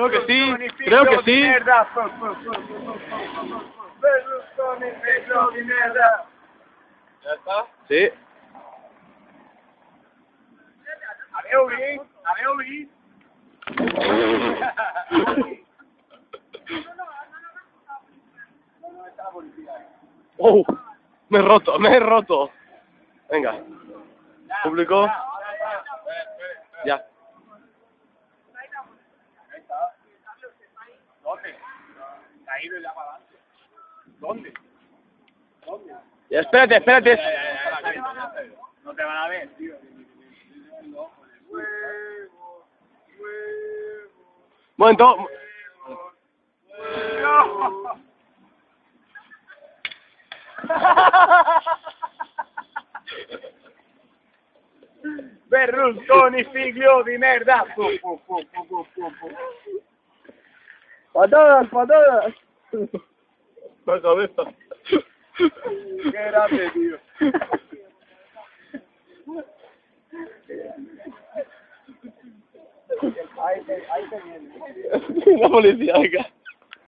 Creo que sí, creo que sí. ¿Ya está? Sí. Avevo lì. Oh, me he roto, me he roto. Venga, público. Ya. ¿Dónde? Ya para adelante. ¿Dónde? ¿Dónde? Ya, espérate, espérate. No te van a ver, tío. Momento. Berlusconi, figlio di merda. Patadas, patadas. La cabeza. Qué grande, tío. Ahí te, ahí te viene. La policía, venga.